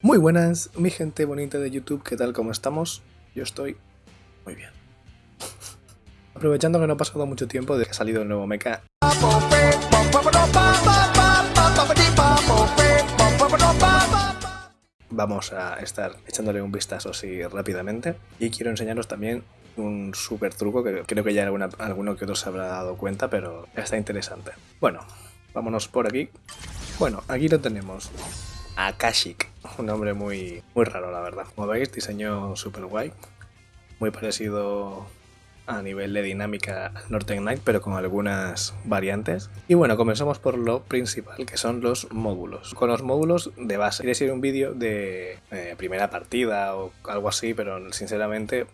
Muy buenas, mi gente bonita de YouTube, ¿qué tal? ¿Cómo estamos? Yo estoy muy bien. Aprovechando que no ha pasado mucho tiempo de que ha salido el nuevo mecha. Vamos a estar echándole un vistazo así rápidamente. Y quiero enseñaros también un super truco que creo que ya alguno que otro se habrá dado cuenta, pero está interesante. Bueno, vámonos por aquí. Bueno, aquí lo tenemos. Akashik, un nombre muy, muy raro la verdad. Como veis, diseño super guay, muy parecido a nivel de dinámica al Northern Knight, pero con algunas variantes. Y bueno, comenzamos por lo principal, que son los módulos. Con los módulos de base. Quiere ser un vídeo de eh, primera partida o algo así, pero sinceramente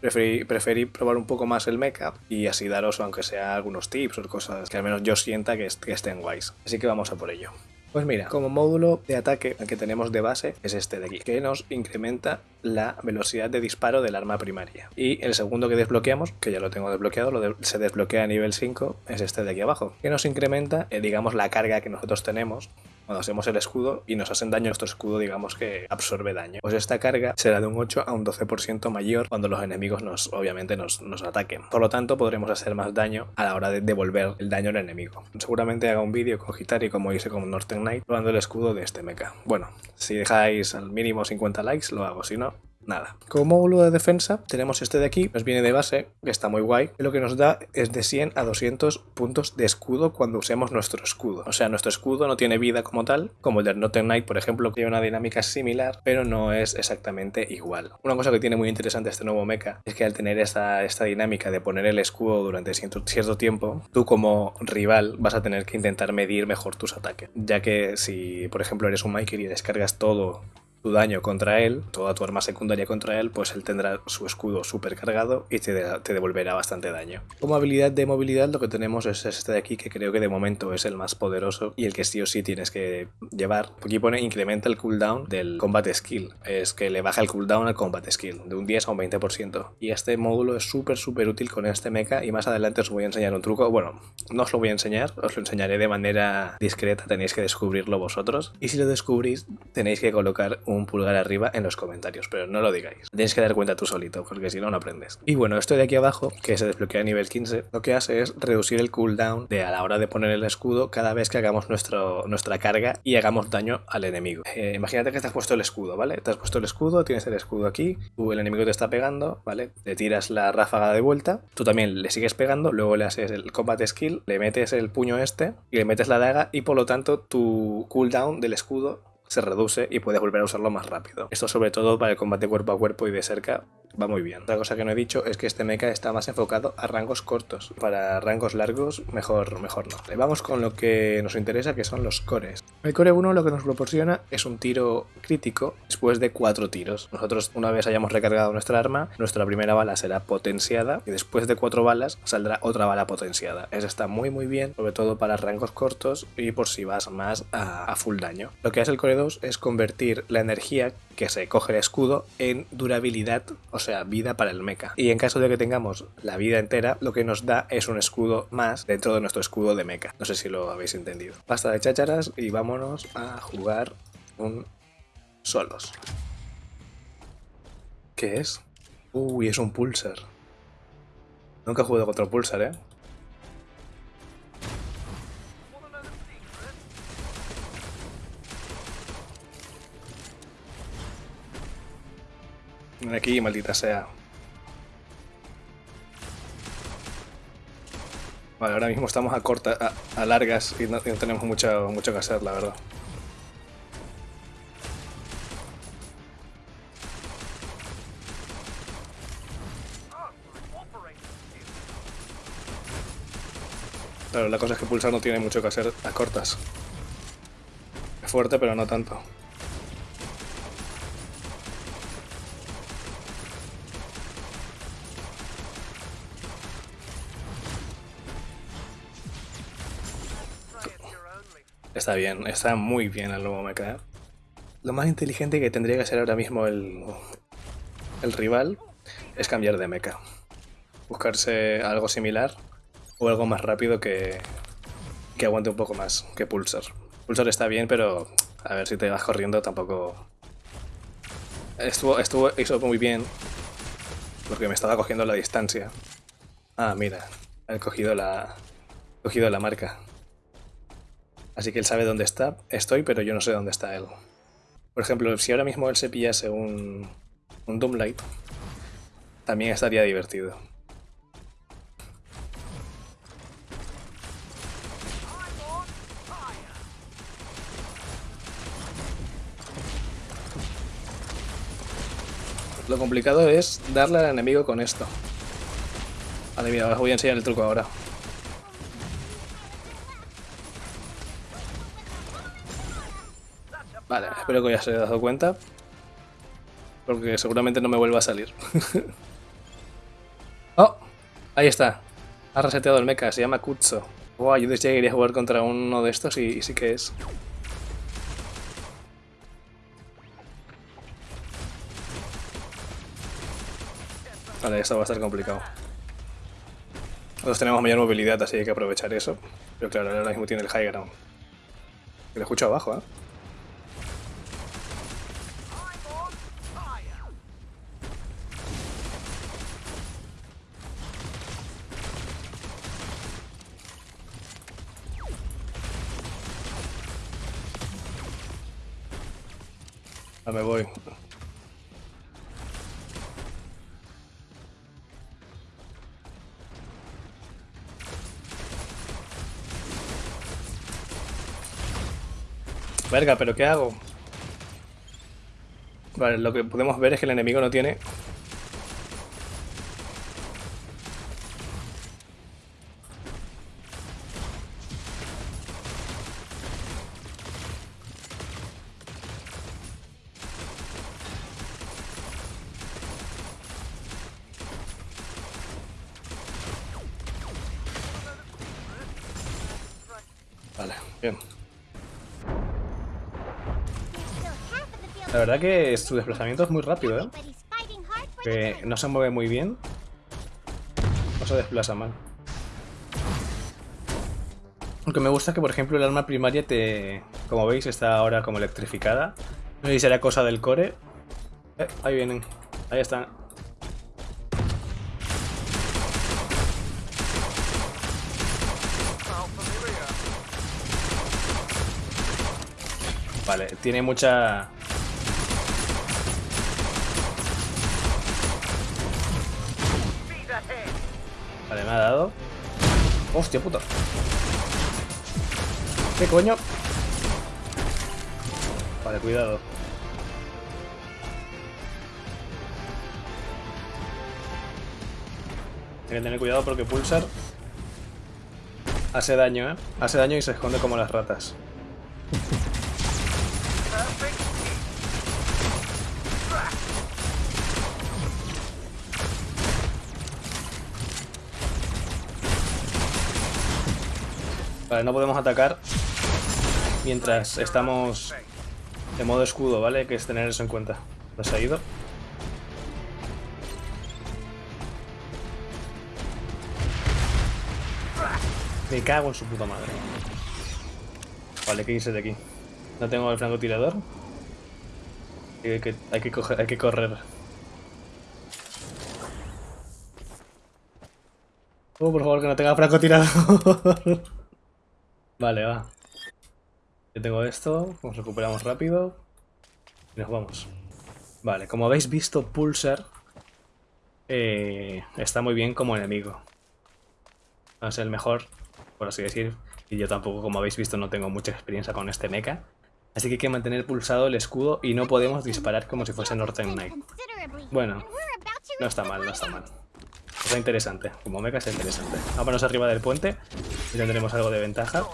preferí, preferí, probar un poco más el mecha y así daros, aunque sea algunos tips o cosas que al menos yo sienta que, que estén guays. Así que vamos a por ello. Pues mira, como módulo de ataque que tenemos de base es este de aquí, que nos incrementa la velocidad de disparo del arma primaria. Y el segundo que desbloqueamos, que ya lo tengo desbloqueado, lo se desbloquea a nivel 5, es este de aquí abajo, que nos incrementa, eh, digamos, la carga que nosotros tenemos cuando hacemos el escudo y nos hacen daño, nuestro escudo digamos que absorbe daño. Pues esta carga será de un 8 a un 12% mayor cuando los enemigos nos, obviamente nos, nos, ataquen. Por lo tanto, podremos hacer más daño a la hora de devolver el daño al enemigo. Seguramente haga un vídeo con Hitari como hice con Northern Knight probando el escudo de este mecha. Bueno, si dejáis al mínimo 50 likes lo hago, si no, nada. Como módulo de defensa tenemos este de aquí, nos viene de base, que está muy guay, lo que nos da es de 100 a 200 puntos de escudo cuando usemos nuestro escudo. O sea, nuestro escudo no tiene vida como tal, como el de Northern Knight, por ejemplo, que tiene una dinámica similar, pero no es exactamente igual. Una cosa que tiene muy interesante este nuevo mecha es que al tener esta, esta dinámica de poner el escudo durante cierto, cierto tiempo, tú como rival vas a tener que intentar medir mejor tus ataques, ya que si, por ejemplo, eres un Miker y descargas todo tu daño contra él, toda tu arma secundaria contra él, pues él tendrá su escudo super cargado y te, te, devolverá bastante daño. Como habilidad de movilidad lo que tenemos es este de aquí que creo que de momento es el más poderoso y el que sí o sí tienes que llevar. Aquí pone incrementa el cooldown del combat skill, es que le baja el cooldown al combat skill de un 10 a un 20%. Y este módulo es súper súper útil con este mecha y más adelante os voy a enseñar un truco, bueno, no os lo voy a enseñar, os lo enseñaré de manera discreta, tenéis que descubrirlo vosotros y si lo descubrís tenéis que colocar un un pulgar arriba en los comentarios, pero no lo digáis. Tienes que dar cuenta tú solito, porque si no, no aprendes. Y bueno, esto de aquí abajo, que se desbloquea a nivel 15, lo que hace es reducir el cooldown de a la hora de poner el escudo cada vez que hagamos nuestra carga y hagamos daño al enemigo. Eh, imagínate que te has puesto el escudo, ¿vale? Te has puesto el escudo, tienes el escudo aquí, tú, el enemigo te está pegando, ¿vale? Le tiras la ráfaga de vuelta, tú también le sigues pegando, luego le haces el combat skill, le metes el puño este y le metes la daga y por lo tanto tu cooldown del escudo se reduce y puedes volver a usarlo más rápido. Esto sobre todo para el combate cuerpo a cuerpo y de cerca va muy bien. Otra cosa que no he dicho es que este mecha está más enfocado a rangos cortos. Para rangos largos, mejor, mejor no. vamos con lo que nos interesa, que son los cores. El core 1 lo que nos proporciona es un tiro crítico después de 4 tiros. Nosotros, una vez hayamos recargado nuestra arma, nuestra primera bala será potenciada y después de 4 balas saldrá otra bala potenciada. Eso está muy muy bien, sobre todo para rangos cortos y por si vas más a, a full daño. Lo que hace el core 2 es convertir la energía que se coge el escudo en durabilidad, o sea, vida para el mecha. Y en caso de que tengamos la vida entera, lo que nos da es un escudo más dentro de nuestro escudo de mecha. No sé si lo habéis entendido. Basta de chácharas y vámonos a jugar un solos. ¿Qué es? Uy, es un pulsar. Nunca he jugado contra pulsar, ¿eh? Ven aquí, maldita sea. Vale, ahora mismo estamos a corta, a, largas y no, tenemos mucho, mucho que hacer, la verdad. Claro, la cosa es que Pulsar no tiene mucho que hacer a cortas. Es fuerte, pero no tanto. Está bien, está muy bien el nuevo mecha. Lo más inteligente que tendría que hacer ahora mismo el, el rival es cambiar de mecha. Buscarse algo similar o algo más rápido que, que aguante un poco más que Pulsar. Pulsar está bien, pero A ver si te vas corriendo tampoco... Estuvo, estuvo, hizo muy bien. Porque me estaba cogiendo la distancia. Ah, mira. He cogido la... He cogido la marca. Así que él sabe dónde está. Estoy, pero yo no sé dónde está él. Por ejemplo, si ahora mismo él se pillase un... Un Doomlight. También estaría divertido. Lo complicado es darle al enemigo con esto. Vale, mira, os voy a enseñar el truco ahora. Espero que ya se haya dado cuenta. Porque seguramente no me vuelva a salir. ¡Oh! Ahí está. Ha reseteado el mecha, se llama Kutzo. Wow, yo decía que quería jugar contra uno de estos y sí que es. Vale, esto va a estar complicado. Nosotros tenemos mayor movilidad, así que hay que aprovechar eso. Pero claro, ahora mismo tiene el high ground. Que lo escucho abajo, ¿eh? Verga, pero ¿qué hago? Vale, lo que podemos ver es que el enemigo no tiene... Bien. La verdad que su desplazamiento es muy rápido, ¿eh? Que no se mueve muy bien. No se desplaza mal. Aunque me gusta que, por ejemplo, el arma primaria te... Como veis, está ahora como electrificada. No sé si será cosa del core. Eh, ahí vienen. Ahí están. Vale, tiene mucha... ha dado. Hostia puta. ¿Qué coño? Vale, cuidado. Hay que tener cuidado porque Pulsar hace daño, ¿eh? Hace daño y se esconde como las ratas. Vale, no podemos atacar mientras estamos de modo escudo, ¿vale? Hay que tener eso en cuenta. ¿No se ha ido? Me cago en su puta madre. Vale, que irse de aquí. No tengo el francotirador. Hay que, hay que, coger, hay que correr. Oh, por favor, que no tenga francotirador. vale, va. Yo tengo esto. Nos recuperamos rápido. Y nos vamos. Vale, como habéis visto, Pulsar eh, está muy bien como enemigo. No es el mejor, por así decir. Y yo tampoco, como habéis visto, no tengo mucha experiencia con este mecha. Así que hay que mantener pulsado el escudo y no podemos disparar como si fuese Northern Knight. Bueno, no está mal, no está mal. Está interesante, como mecha está interesante. Vámonos arriba del puente y tendremos algo de ventaja.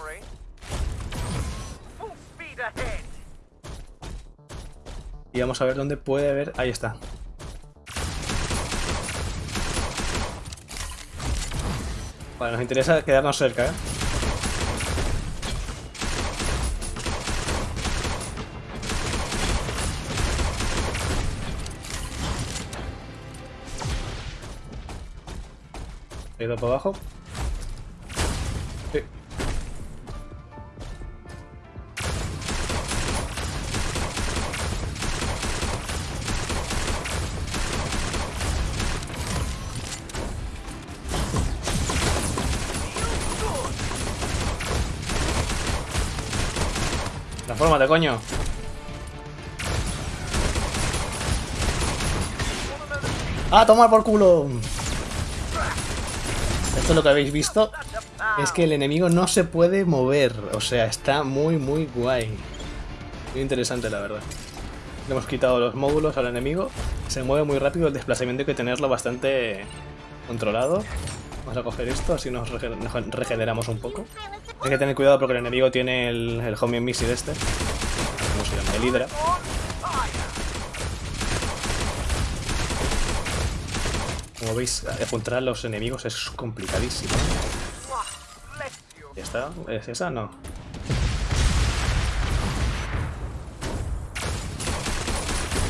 Y vamos a ver dónde puede haber... Ahí está. Vale, nos interesa quedarnos cerca, ¿eh? ¿He ido para abajo? Sí. Transformate, coño. ¡Ah, ¡A tomar por culo! Lo que habéis visto. Es que el enemigo no se puede mover. O sea, está muy, muy guay. Muy interesante, la verdad. Le hemos quitado los módulos al enemigo. Se mueve muy rápido. El desplazamiento hay que tenerlo bastante controlado. Vamos a coger esto, así nos, regeneramos un poco. Hay que tener cuidado porque el enemigo tiene el, el homing missile este. ¿Cómo se llama? El Hydra. Como veis, encontrar a los enemigos es complicadísimo. ¿Ya está? ¿Es esa? No.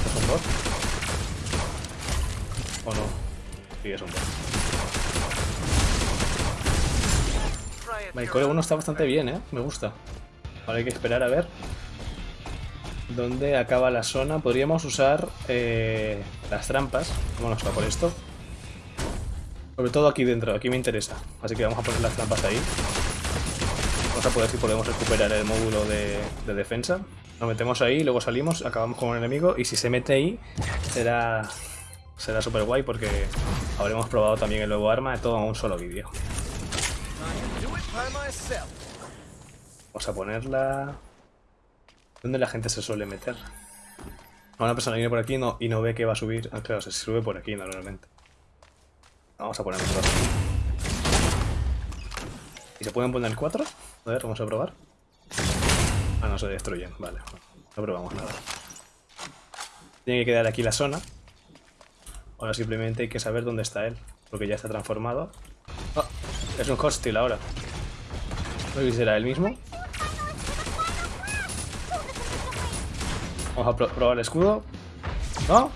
¿Es un bot? ¿O no? Sí, es un bot. El core 1 está bastante bien, ¿eh? Me gusta. Ahora hay que esperar a ver dónde acaba la zona. Podríamos usar eh, las trampas. Vámonos a por esto. Sobre todo aquí dentro, aquí me interesa. Así que vamos a poner las trampas ahí. Vamos a poder si podemos recuperar el módulo de, defensa. Nos metemos ahí, luego salimos, acabamos con un enemigo y si se mete ahí será será súper guay porque habremos probado también el nuevo arma todo en un solo vídeo. Vamos a ponerla... ¿Dónde la gente se suele meter? Una persona viene por aquí no, y no ve que va a subir. Ah, claro, se sube por aquí normalmente. Vamos a poner dos. ¿Y se pueden poner cuatro? A ver, vamos a probar. Ah, no se destruyen, vale. No probamos nada. Tiene que quedar aquí la zona. Ahora simplemente hay que saber dónde está él. Porque ya está transformado. Oh, es un hostil ahora. No sé si será el mismo. Vamos a probar el escudo. ¿No?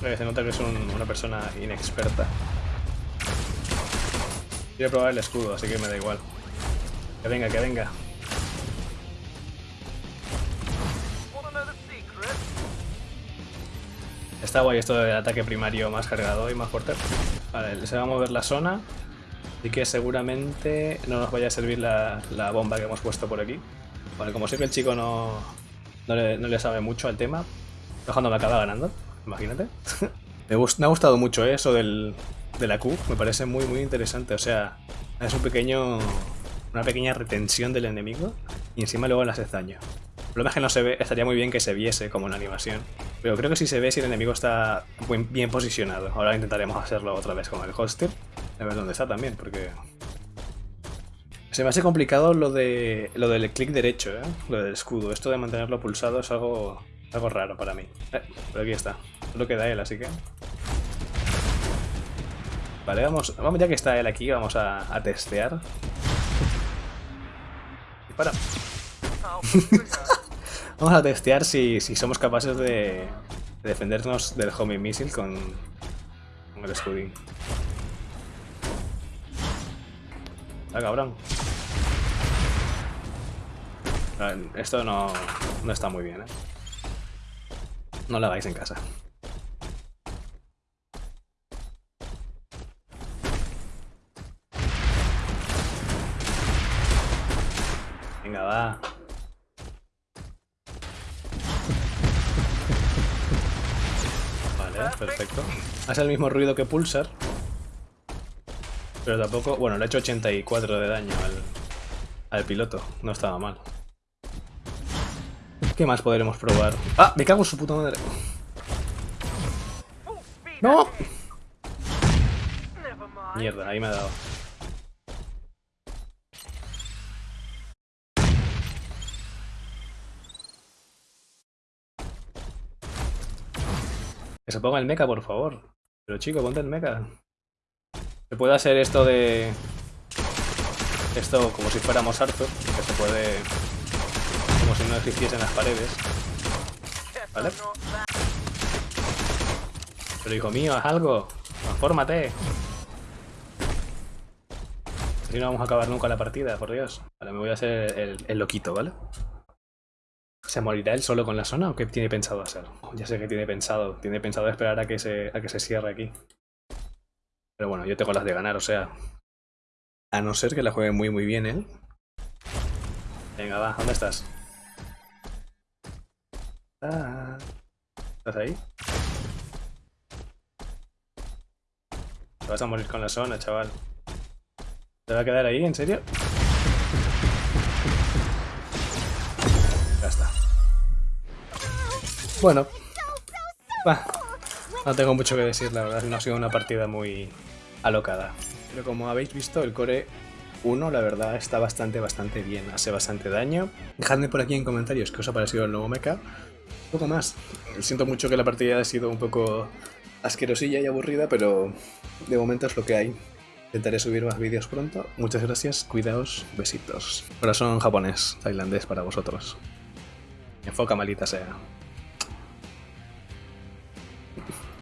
Se nota que es una persona inexperta. Quiero probar el escudo, así que me da igual. Que venga, que venga. Está guay esto de ataque primario más cargado y más fuerte. Vale, se va a mover la zona. Así que seguramente no nos vaya a servir la, bomba que hemos puesto por aquí. Vale, como que el chico no, le, sabe mucho al tema, cuando me acaba ganando imagínate. me, ha gustado mucho ¿eh? eso del, de la Q, me parece muy muy interesante, o sea, es un pequeño, una pequeña retención del enemigo y encima luego daño. El problema es que no se ve, estaría muy bien que se viese como en la animación, pero creo que sí se ve si el enemigo está bien posicionado. Ahora intentaremos hacerlo otra vez con el holster, a ver dónde está también, porque... Se me hace complicado lo de lo del clic derecho, ¿eh? lo del escudo. Esto de mantenerlo pulsado es algo algo raro para mí. Eh, pero aquí está. Solo queda él, así que... Vale, vamos, vamos ya que está él aquí, vamos a, testear. Dispara. vamos a testear si, si somos capaces de, de, defendernos del homing missile con, con el escudín. Ah, cabrón. Esto no, no está muy bien, ¿eh? No la hagáis en casa. Venga, va. Vale, perfecto. Hace el mismo ruido que Pulsar. Pero tampoco... Bueno, le ha hecho 84 de daño al, al piloto. No estaba mal. ¿Qué más podremos probar? ¡Ah! Me cago en su puta madre. ¡No! Mierda, ahí me ha dado. Que se ponga el mecha, por favor. Pero chico, ponte el mecha. Se puede hacer esto de... Esto como si fuéramos Arthur, que se puede como si no existiesen las paredes. ¿Vale? Pero hijo mío, haz algo. Transfórmate. Si no vamos a acabar nunca la partida, por Dios. Vale, me voy a hacer el, el loquito, ¿vale? ¿Se morirá él solo con la zona o qué tiene pensado hacer? Ya sé que tiene pensado. Tiene pensado esperar a que se, a que se cierre aquí. Pero bueno, yo tengo las de ganar, o sea, A no ser que la juegue muy muy bien él. Venga, va, ¿dónde estás? Ah, ¿Estás ahí? Te vas a morir con la zona, chaval. ¿Te va a quedar ahí? ¿En serio? Bueno. No tengo mucho que decir, la verdad. No ha sido una partida muy alocada. Pero como habéis visto, el core 1, la verdad, está bastante, bastante bien. Hace bastante daño. Dejadme por aquí en comentarios qué os ha parecido el nuevo mecha. Un poco más. Siento mucho que la partida haya sido un poco asquerosilla y aburrida, pero de momento es lo que hay. Intentaré subir más vídeos pronto. Muchas gracias, cuidaos, besitos. Corazón japonés, tailandés para vosotros. Enfoca malita sea.